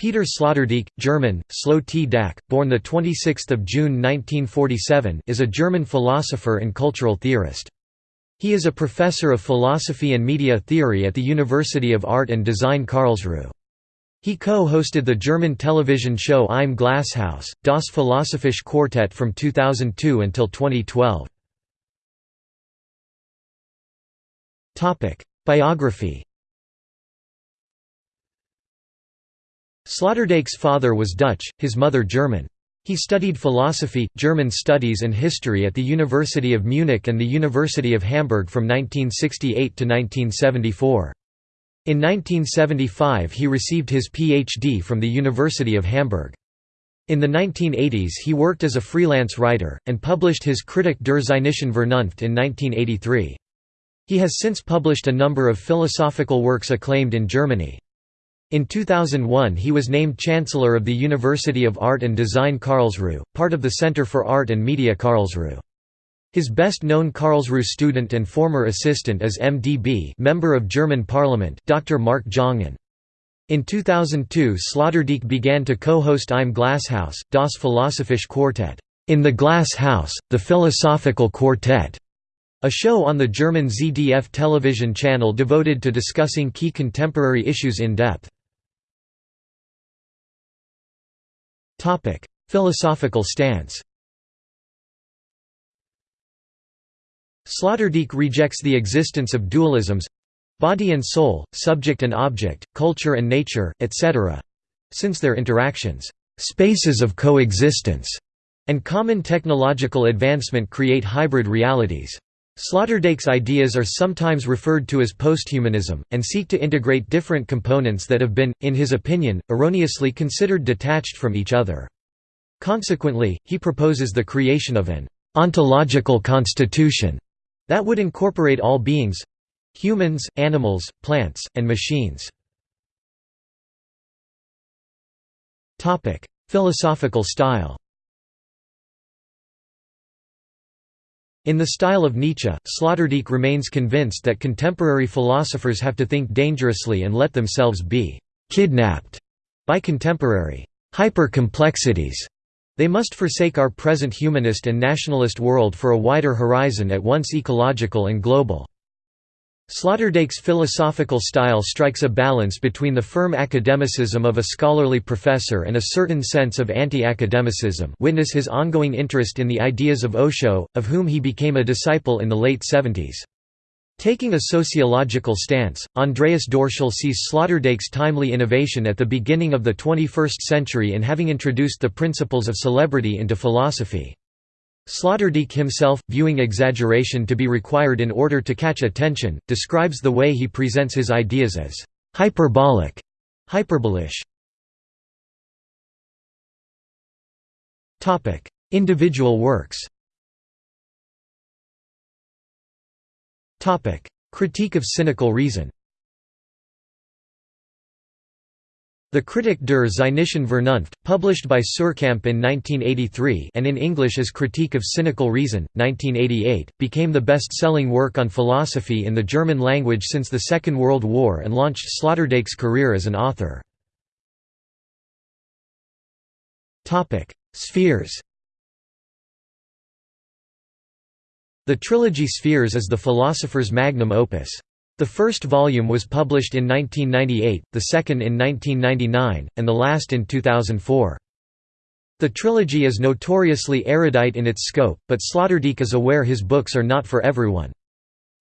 Peter Sloterdijk, German, Slo T. Dak, born 26 June 1947 is a German philosopher and cultural theorist. He is a professor of philosophy and media theory at the University of Art and Design Karlsruhe. He co-hosted the German television show Im Glashaus, Das Philosophische Quartett from 2002 until 2012. Biography Sloterdijk's father was Dutch, his mother German. He studied philosophy, German studies and history at the University of Munich and the University of Hamburg from 1968 to 1974. In 1975 he received his PhD from the University of Hamburg. In the 1980s he worked as a freelance writer, and published his Kritik der Zynischen Vernunft in 1983. He has since published a number of philosophical works acclaimed in Germany. In 2001 he was named Chancellor of the University of Art and Design Karlsruhe, part of the Center for Art and Media Karlsruhe. His best-known Karlsruhe student and former assistant is MdB member of German Parliament, Dr. Marc Jongen. In 2002 Sloterdijk began to co-host Im Glashaus, Das Philosophische Quartett in the Glass House, the Philosophical Quartet, a show on the German ZDF television channel devoted to discussing key contemporary issues in depth. Philosophical stance Sloterdijk rejects the existence of dualisms—body and soul, subject and object, culture and nature, etc.—since their interactions, "...spaces of coexistence", and common technological advancement create hybrid realities. Sloterdijk's ideas are sometimes referred to as posthumanism, and seek to integrate different components that have been, in his opinion, erroneously considered detached from each other. Consequently, he proposes the creation of an ontological constitution that would incorporate all beings—humans, animals, plants, and machines. Philosophical style In the style of Nietzsche, Sloterdijk remains convinced that contemporary philosophers have to think dangerously and let themselves be «kidnapped» by contemporary «hyper-complexities» They must forsake our present humanist and nationalist world for a wider horizon at once ecological and global. Sloterdijk's philosophical style strikes a balance between the firm academicism of a scholarly professor and a certain sense of anti-academicism witness his ongoing interest in the ideas of Osho, of whom he became a disciple in the late 70s. Taking a sociological stance, Andreas Dorschel sees Sloterdijk's timely innovation at the beginning of the 21st century in having introduced the principles of celebrity into philosophy. Sloterdijk himself, viewing exaggeration to be required in order to catch attention, describes the way he presents his ideas as hyperbolic, hyperbolish. Topic: Individual works Topic: Critique of cynical reason The Kritik der Zynischen Vernunft, published by Suhrkamp in 1983 and in English as Critique of Cynical Reason, 1988, became the best-selling work on philosophy in the German language since the Second World War and launched Sloterdijk's career as an author. Spheres The trilogy Spheres is the philosopher's magnum opus. The first volume was published in 1998, the second in 1999, and the last in 2004. The trilogy is notoriously erudite in its scope, but Sloterdijk is aware his books are not for everyone.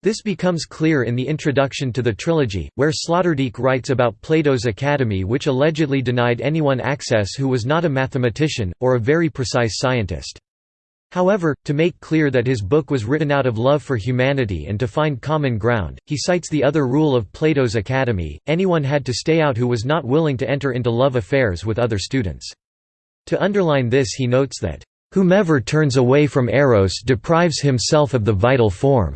This becomes clear in the introduction to the trilogy, where Sloterdijk writes about Plato's Academy which allegedly denied anyone access who was not a mathematician, or a very precise scientist. However, to make clear that his book was written out of love for humanity and to find common ground, he cites the other rule of Plato's Academy, anyone had to stay out who was not willing to enter into love affairs with other students. To underline this he notes that, "...whomever turns away from eros deprives himself of the vital form."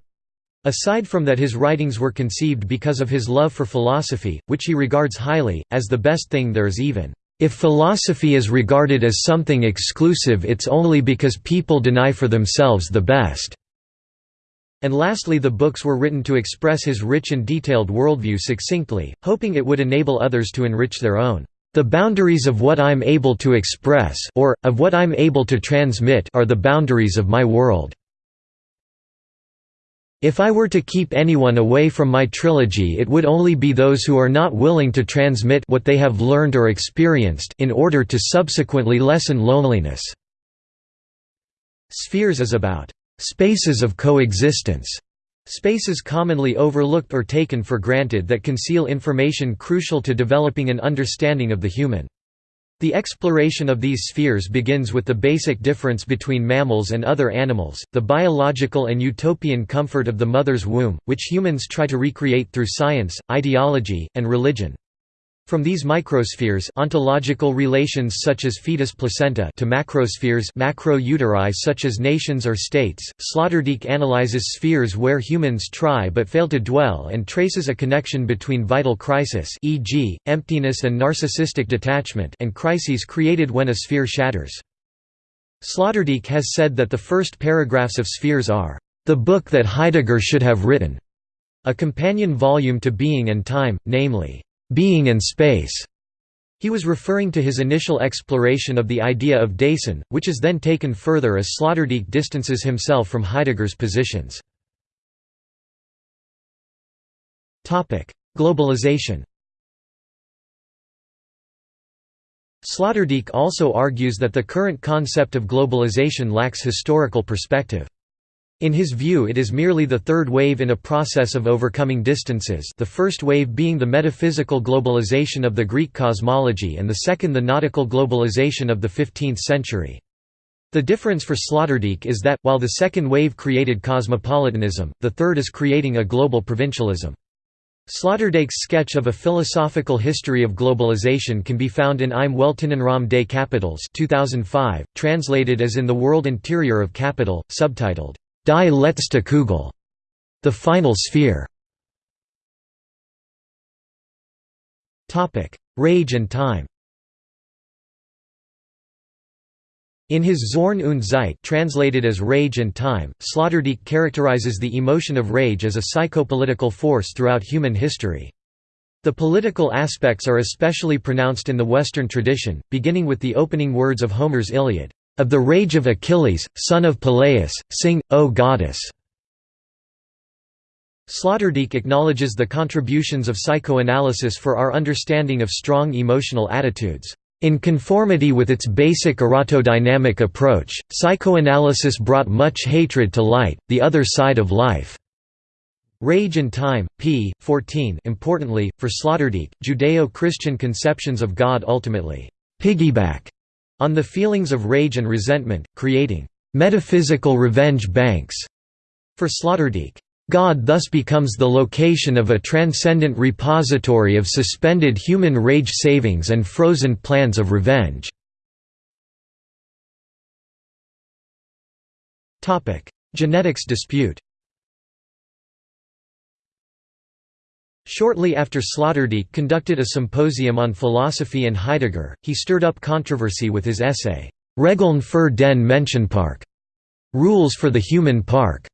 Aside from that his writings were conceived because of his love for philosophy, which he regards highly, as the best thing there is even. If philosophy is regarded as something exclusive it's only because people deny for themselves the best." And lastly the books were written to express his rich and detailed worldview succinctly, hoping it would enable others to enrich their own. The boundaries of what I'm able to express or, of what I'm able to transmit are the boundaries of my world. If I were to keep anyone away from my trilogy it would only be those who are not willing to transmit what they have learned or experienced in order to subsequently lessen loneliness. Spheres is about spaces of coexistence, spaces commonly overlooked or taken for granted that conceal information crucial to developing an understanding of the human. The exploration of these spheres begins with the basic difference between mammals and other animals, the biological and utopian comfort of the mother's womb, which humans try to recreate through science, ideology, and religion. From these microspheres ontological relations such as fetus-placenta to macrospheres macro-uteri such as nations or states, Sloterdijk analyzes spheres where humans try but fail to dwell and traces a connection between vital crisis e.g., emptiness and narcissistic detachment and crises created when a sphere shatters. Sloterdijk has said that the first paragraphs of Spheres are, "...the book that Heidegger should have written", a companion volume to Being and Time, namely, being and space. He was referring to his initial exploration of the idea of Dasein, which is then taken further as Sloterdijk distances himself from Heidegger's positions. Globalization Sloterdijk also argues that the current concept of globalization lacks historical perspective. In his view it is merely the third wave in a process of overcoming distances the first wave being the metaphysical globalization of the Greek cosmology and the second the nautical globalization of the 15th century. The difference for Sloterdijk is that, while the second wave created cosmopolitanism, the third is creating a global provincialism. Sloterdijk's sketch of a philosophical history of globalization can be found in Im Weltinnenraum des Kapitals 2005, translated as In the World Interior of Capital, subtitled, Die letzte Kugel, the final sphere. Topic: Rage and time. In his Zorn und Zeit translated as Rage and Time, Sloterdijk characterizes the emotion of rage as a psychopolitical force throughout human history. The political aspects are especially pronounced in the Western tradition, beginning with the opening words of Homer's Iliad. Of the rage of Achilles, son of Peleus, sing, O goddess. Sloterdijk acknowledges the contributions of psychoanalysis for our understanding of strong emotional attitudes. In conformity with its basic erotodynamic approach, psychoanalysis brought much hatred to light, the other side of life. Rage and Time, p. 14 Importantly, for Sloterdijk, Judeo-Christian conceptions of God ultimately piggyback on the feelings of rage and resentment, creating metaphysical revenge banks. For Sloterdijk, God thus becomes the location of a transcendent repository of suspended human rage savings and frozen plans of revenge. Genetics dispute Shortly after Sloterdijk conducted a symposium on philosophy and Heidegger, he stirred up controversy with his essay, Regeln für den Menschenpark, Rules for the Human Park.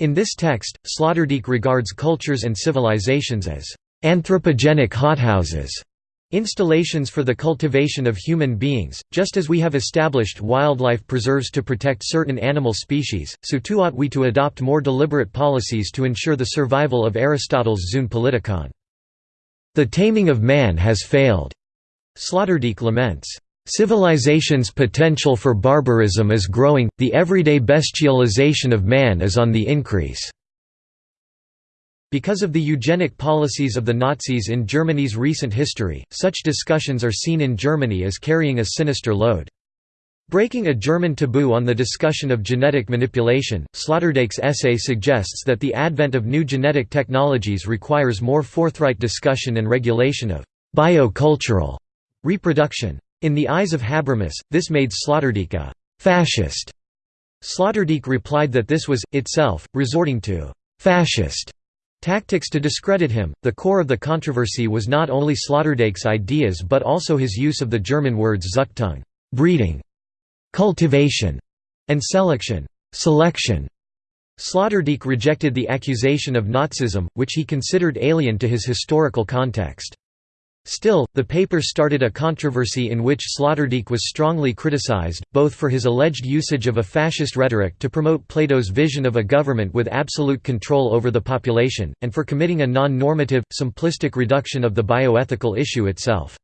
In this text, Sloterdijk regards cultures and civilizations as anthropogenic hothouses Installations for the cultivation of human beings, just as we have established wildlife preserves to protect certain animal species, so too ought we to adopt more deliberate policies to ensure the survival of Aristotle's Zoon Politikon. The taming of man has failed. Sloterdijk laments. Civilization's potential for barbarism is growing, the everyday bestialization of man is on the increase. Because of the eugenic policies of the Nazis in Germany's recent history, such discussions are seen in Germany as carrying a sinister load. Breaking a German taboo on the discussion of genetic manipulation, Sloterdijk's essay suggests that the advent of new genetic technologies requires more forthright discussion and regulation of biocultural reproduction. In the eyes of Habermas, this made Sloterdijk a «fascist». Sloterdijk replied that this was, itself, resorting to «fascist» Tactics to discredit him. The core of the controversy was not only Sloterdijk's ideas but also his use of the German words Züchtung, breeding, cultivation, and selection, selection. Sloterdijk rejected the accusation of Nazism, which he considered alien to his historical context. Still, the paper started a controversy in which Sloterdijk was strongly criticized, both for his alleged usage of a fascist rhetoric to promote Plato's vision of a government with absolute control over the population, and for committing a non-normative, simplistic reduction of the bioethical issue itself.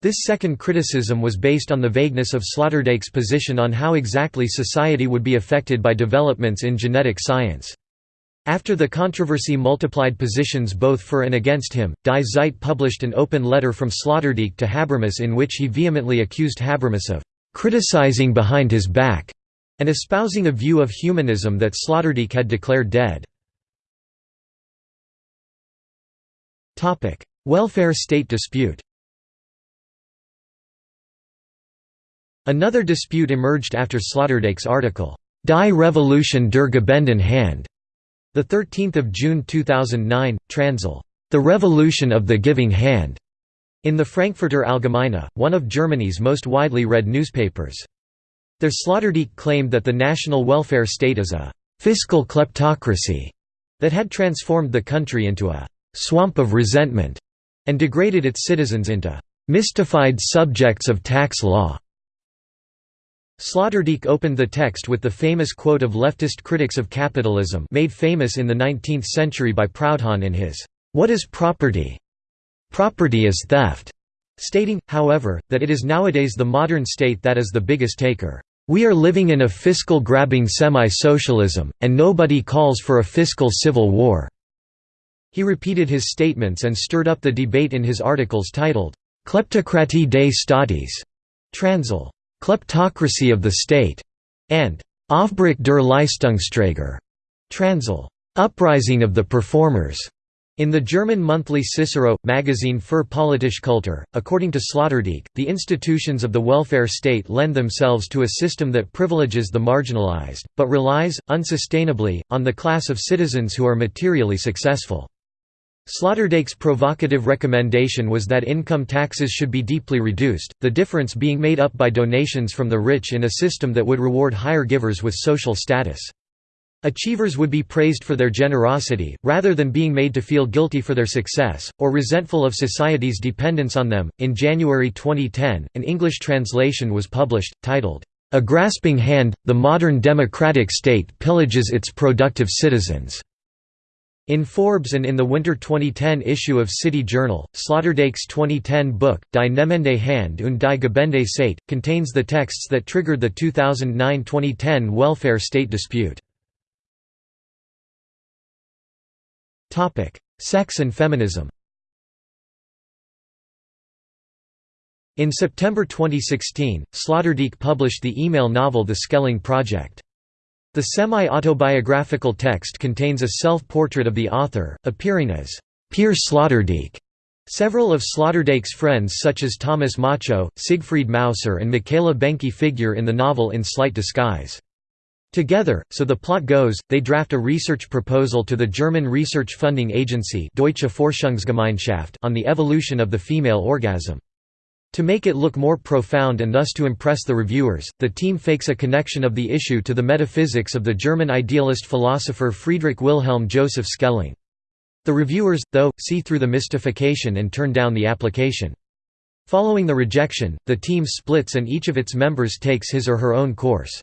This second criticism was based on the vagueness of Sloterdijk's position on how exactly society would be affected by developments in genetic science. After the controversy multiplied positions both for and against him, Die Zeit published an open letter from Sloterdijk to Habermas in which he vehemently accused Habermas of «criticizing behind his back» and espousing a view of humanism that Sloterdijk had declared dead. Welfare state dispute Another dispute emerged after Sloterdijk's article, Die Revolution der Gebenden Hand, 13 June 2009, Transl. The Revolution of the Giving Hand, in the Frankfurter Allgemeine, one of Germany's most widely read newspapers. Der Sloterdijk claimed that the national welfare state is a «fiscal kleptocracy» that had transformed the country into a «swamp of resentment» and degraded its citizens into «mystified subjects of tax law». Sloterdijk opened the text with the famous quote of leftist critics of capitalism made famous in the 19th century by Proudhon in his, "'What is property? Property is theft' stating, however, that it is nowadays the modern state that is the biggest taker. We are living in a fiscal grabbing semi-socialism, and nobody calls for a fiscal civil war." He repeated his statements and stirred up the debate in his articles titled, Kleptokratie des Staates, Transl. Kleptocracy of the State, and Aufbruch der Leistungsträger, Transl. Uprising of the Performers. In the German monthly Cicero, magazine für politische Kultur, according to Sloterdijk, the institutions of the welfare state lend themselves to a system that privileges the marginalized, but relies, unsustainably, on the class of citizens who are materially successful. Sloterdijk's provocative recommendation was that income taxes should be deeply reduced, the difference being made up by donations from the rich in a system that would reward higher givers with social status. Achievers would be praised for their generosity, rather than being made to feel guilty for their success, or resentful of society's dependence on them. In January 2010, an English translation was published, titled, A Grasping Hand The Modern Democratic State Pillages Its Productive Citizens. In Forbes and in the winter 2010 issue of City Journal, Sloterdijk's 2010 book, Die Nehmende Hand und die Gebende contains the texts that triggered the 2009–2010 welfare state dispute. Sex and feminism In September 2016, Sloterdijk published the email novel The Schelling Project. The semi-autobiographical text contains a self-portrait of the author, appearing as Peer Sloterdijk. Several of Sloterdijk's friends such as Thomas Macho, Siegfried Mauser and Michaela Boenke figure in the novel in slight disguise. Together, so the plot goes, they draft a research proposal to the German research funding agency Deutsche Forschungsgemeinschaft on the evolution of the female orgasm. To make it look more profound and thus to impress the reviewers, the team fakes a connection of the issue to the metaphysics of the German idealist philosopher Friedrich Wilhelm Joseph Schelling. The reviewers, though, see through the mystification and turn down the application. Following the rejection, the team splits and each of its members takes his or her own course.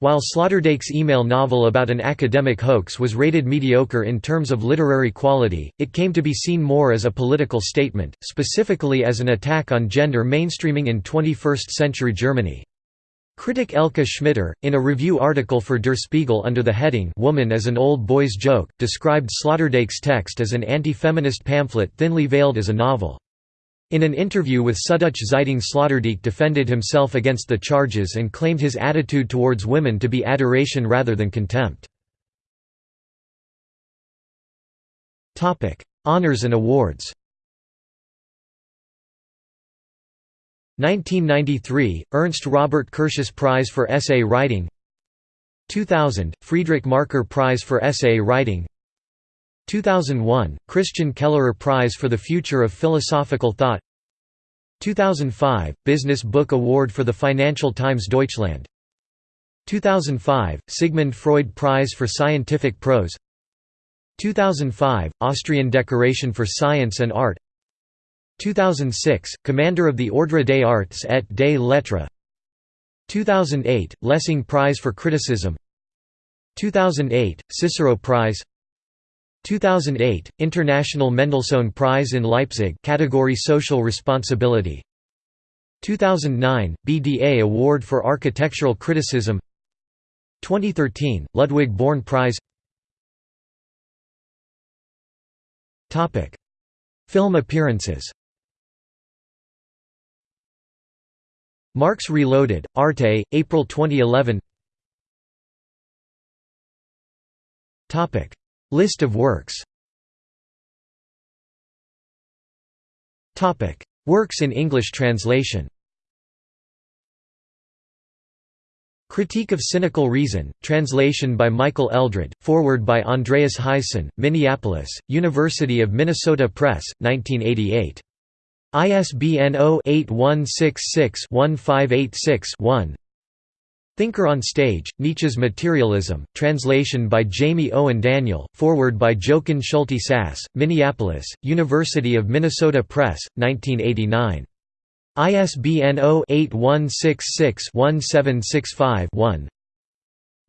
While Sloterdijk's email novel about an academic hoax was rated mediocre in terms of literary quality, it came to be seen more as a political statement, specifically as an attack on gender mainstreaming in 21st-century Germany. Critic Elke Schmitter, in a review article for Der Spiegel under the heading Woman as an Old Boy's Joke, described Sloterdijk's text as an anti-feminist pamphlet thinly veiled as a novel. In an interview with Süddeutsche Zeitung Sloterdijk defended himself against the charges and claimed his attitude towards women to be adoration rather than contempt. Honours and awards. 1993 – Ernst Robert Curtius Prize for Essay Writing. 2000 – Friedrich Märker Prize for Essay Writing 2001 – Christian Kellerer Prize for the Future of Philosophical Thought. 2005 – Business Book Award for the Financial Times Deutschland. 2005 – Sigmund Freud Prize for Scientific Prose. 2005 – Austrian Decoration for Science and Art. 2006, Commander of the Ordre des Arts et des Lettres. 2008, Lessing Prize for Criticism. 2008, Cicero Prize 2008, International Mendelssohn Prize in Leipzig category Social Responsibility. 2009, BDA Award for Architectural Criticism. 2013, Ludwig Börne Prize. Topic. Film appearances. Marx Reloaded, Arte, April 2011 List of works. Works in English translation. Critique of Cynical Reason, translation by Michael Eldred, forward by Andreas Huyssen, Minneapolis, University of Minnesota Press, 1988. ISBN 0-8166-1586-1 Thinker on Stage, Nietzsche's Materialism, translation by Jamie Owen Daniel, forward by Jochen Schulte Sass, Minneapolis, University of Minnesota Press, 1989. ISBN 0-8166-1765-1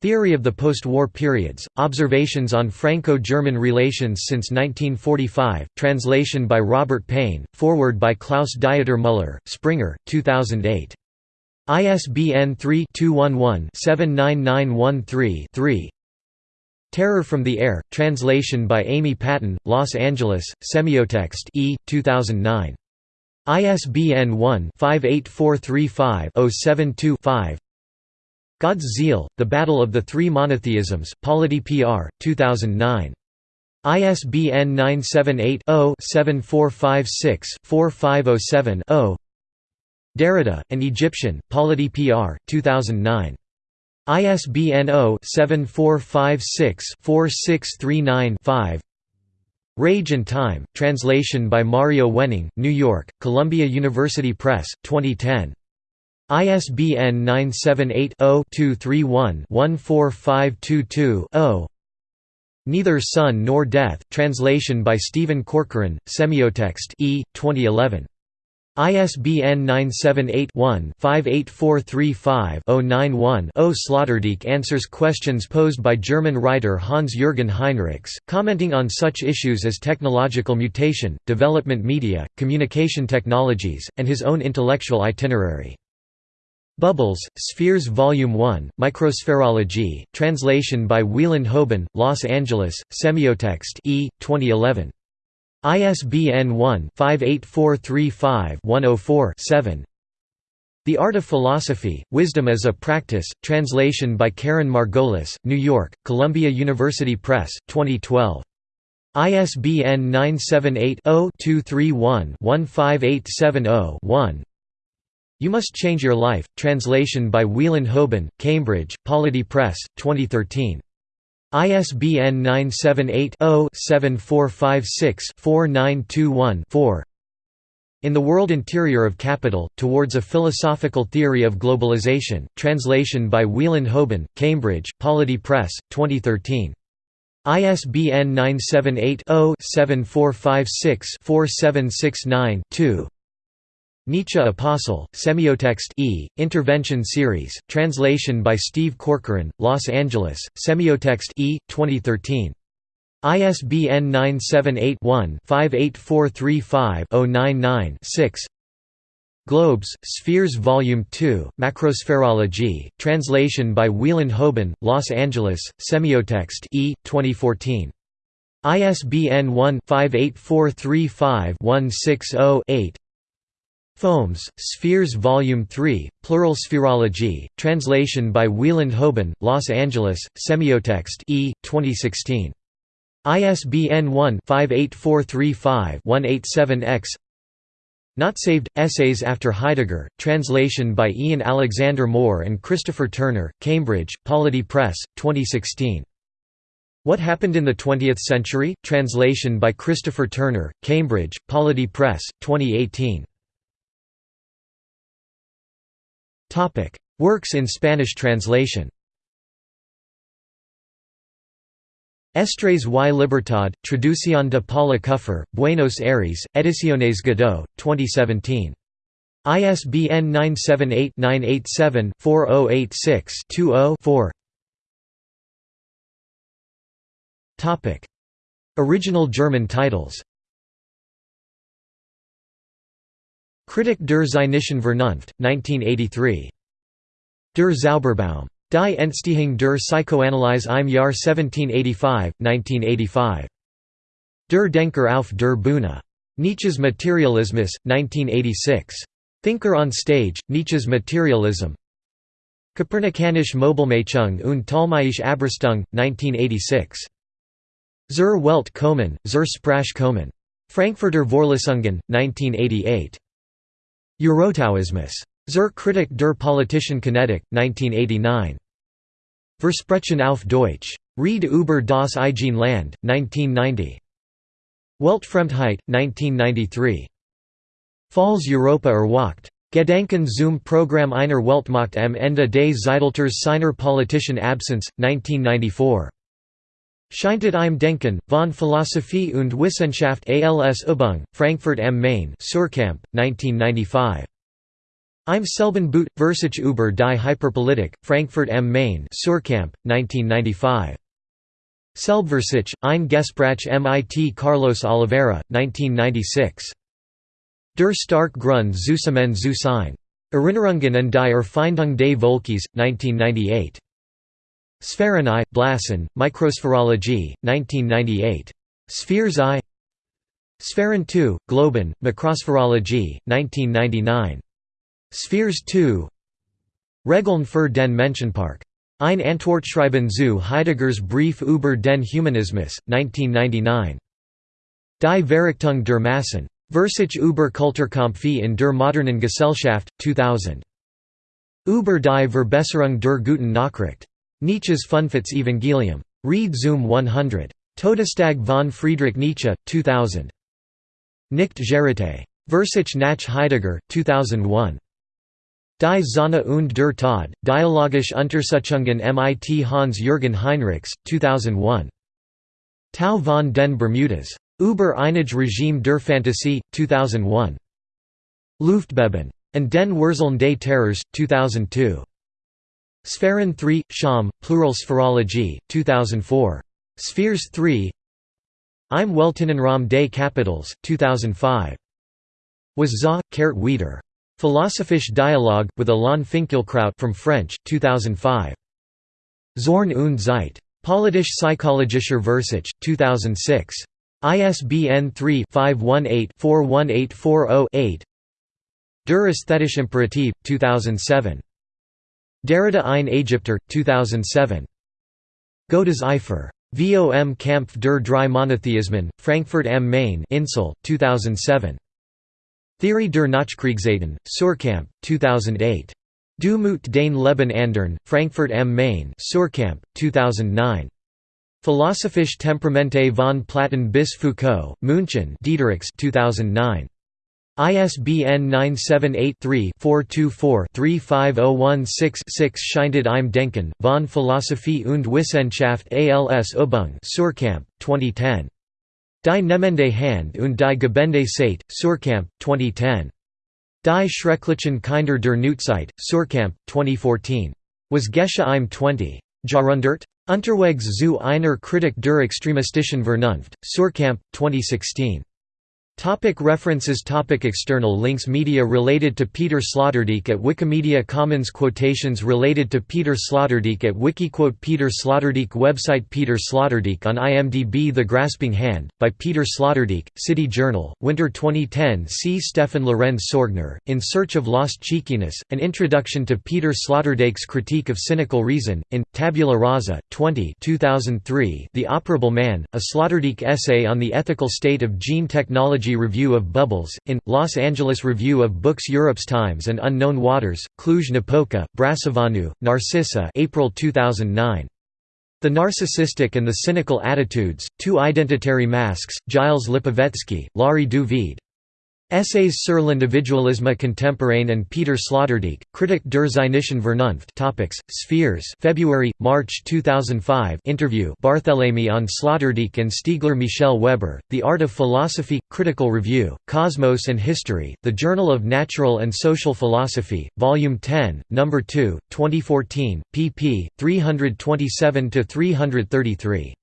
Theory of the Post-War Periods, Observations on Franco-German Relations since 1945, translation by Robert Payne, forward by Klaus Dieter Müller, Springer, 2008. ISBN 3-211-79913-3 Terror from the Air, translation by Amy Patton, Los Angeles, Semiotext E, 2009. ISBN 1-58435-072-5 God's Zeal, The Battle of the Three Monotheisms, Polity PR, 2009. ISBN 978-0-7456-4507-0 Derrida, An Egyptian, Polity PR, 2009. ISBN 0-7456-4639-5 Rage and Time, translation by Mario Wenning, New York, Columbia University Press, 2010. ISBN 978-0-231-14522-0 Neither Sun Nor Death, translation by Stephen Corcoran, Semiotext E, 2011. ISBN 978-1-58435-091-0 Sloterdijk answers questions posed by German writer Hans-Jürgen Heinrichs, commenting on such issues as technological mutation, development media, communication technologies, and his own intellectual itinerary. Bubbles, Spheres Volume 1, Microspherology, translation by Wieland Hoban, Los Angeles, Semiotext E, 2011. ISBN 1-58435-104-7 The Art of Philosophy, Wisdom as a Practice, translation by Karen Margolis, New York, Columbia University Press, 2012. ISBN 978-0-231-15870-1 You Must Change Your Life, translation by Wieland Hoban, Cambridge, Polity Press, 2013. ISBN 978-0-7456-4921-4 In the World Interior of Capital, Towards a Philosophical Theory of Globalization, translation by Wieland Hoban, Cambridge, Polity Press, 2013. ISBN 978 0 7456 4769 Nietzsche Apostle, Semiotext E, Intervention Series, translation by Steve Corcoran, Los Angeles, Semiotext E, 2013. ISBN 978-1-58435-099-6 Globes, Spheres Volume 2, Macrospherology, translation by Wieland Hoban, Los Angeles, Semiotext E, 2014. ISBN 1-58435-160-8 Foams, Spheres Volume 3, Plural Spherology, translation by Wieland Hoban, Los Angeles, Semiotext E, 2016. ISBN 1-58435-187-X Not Saved – Essays After Heidegger, translation by Ian Alexander Moore and Christopher Turner, Cambridge, Polity Press, 2016. What Happened in the Twentieth Century? Translation by Christopher Turner, Cambridge, Polity Press, 2018. Works in Spanish translation. Estres y Libertad, Traducción de Paula Kuffer, Buenos Aires, Ediciones Godot, 2017. ISBN 978-987-4086-20-4 Original German titles Kritik der Zynischen Vernunft, 1983. Der Zauberbaum. Die Entstehung der Psychoanalyse im Jahr 1785, 1985. Der Denker auf der Bühne. Nietzsche's Materialismus, 1986. Thinker on Stage, Nietzsche's Materialism Kopernikanische Mobilmachung und Ptolemäische Abrüstung, 1986. Zur Welt kommen, zur Sprache kommen. Frankfurter Vorlesungen, 1988. Eurotaoismus. Zur Kritik der politischen Kinetik, 1989. Versprechen auf Deutsch. Read über das Eigenland, 1990. Weltfremdheit, 1993. Falls Europa erwacht. Gedanken zum Programm einer Weltmacht am Ende des Zeitalters seiner politischen Absence, 1994. Scheintod im Denken, von Philosophie und Wissenschaft als Übung, Frankfurt am Main Suhrkamp, 1995. Im selben Boot, Versuch über die Hyperpolitik, Frankfurt am Main Suhrkamp, 1995. Selbstversuch, ein Gespräch mit Carlos Oliveira, 1996. Der stark Grund zusammen zu sein. Erinnerungen an die Erfindung des Volkes, 1998. Sphären I, Blasen, Microspherologie, 1998. Spheres I Sphären II, Globen, Makrospherologie, 1999. Spheres II Regeln für den Menschenpark. Ein Antwortschreiben zu Heideggers Brief über den Humanismus, 1999. Die Verrichtung der Massen. Versuch über Kulturkampfe in der modernen Gesellschaft, 2000. Über die Verbesserung der guten Nachricht. Nietzsche's Fünftes Evangelium. Read Zoom 100. Todestag von Friedrich Nietzsche, 2000. Nicht Gerite. Versuch nach Heidegger, 2001. Die Sonne und der Tod, Dialogische Untersuchungen mit Hans-Jürgen Heinrichs, 2001. Tau von den Bermudas. Über einige Regime der Fantasie, 2001. Luftbeben. And den Wurzeln des Terrors, 2002. Sphären 3, Scham, Plural Spherology, 2004. Spheres 3 Im Weltinnenraum des Kapitals, 2005. Was za, Kurt Wieder. Philosophische Dialogue, with Alain Finkielkraut from French, 2005. Zorn und Zeit. Politisch Psychologischer Versuch, 2006. ISBN 3-518-41840-8 Der Ästhetische Imperativ, 2007. Derrida ein Ägypter, 2007. Gottes Eifer. Vom Kampf der drei Monotheismen, Frankfurt am Main Insel, 2007. Theorie der Nachkriegszeiten, Suhrkamp, 2008. Du Mut den Leben andern, Frankfurt am Main Suhrkamp, 2009. Philosophische Temperamente von Platon bis Foucault, München Diederichs 2009. ISBN 978-3-424-35016-6 Scheintod im Denken, von Philosophie und Wissenschaft als Übung Suhrkamp, 2010. Die Nehmende Hand und die Gebende Zeit, Suhrkamp, 2010. Die Schrecklichen Kinder der Neuzeit, Suhrkamp, 2014. Was Gesche im 20. Jahrhundert? Unterwegs zu einer Kritik der extremistischen Vernunft, Suhrkamp, 2016. Topic references. Topic External links. Media related to Peter Sloterdijk at Wikimedia. Commons Quotations related to Peter Sloterdijk at Wikiquote. Peter Sloterdijk. Website Peter Sloterdijk on IMDb The Grasping Hand, by Peter Sloterdijk, City Journal, Winter 2010 See Stefan Lorenz Sorgner, In Search of Lost Cheekiness, An Introduction to Peter Sloterdijk's Critique of Cynical Reason, in, Tabula Rasa, 20 2003 The Operable Man, a Sloterdijk essay on the ethical state of gene technology Review of Bubbles, in, Los Angeles Review of Books Europe's Times and Unknown Waters, Cluj-Napoca, Brasovanu, Narcissa April 2009. The Narcissistic and the Cynical Attitudes, Two Identitary Masks, Gilles Lipovetsky, Laurie du Vide. Essays sur l'individualisme contemporain and Peter Sloterdijk, Kritik der Zynischen Vernunft Topics, Spheres February, March 2005 interview Barthélemy on Sloterdijk and Stiegler Michel Weber, The Art of Philosophy, Critical Review, Cosmos and History, The Journal of Natural and Social Philosophy, Volume 10, No. 2, 2014, pp. 327–333.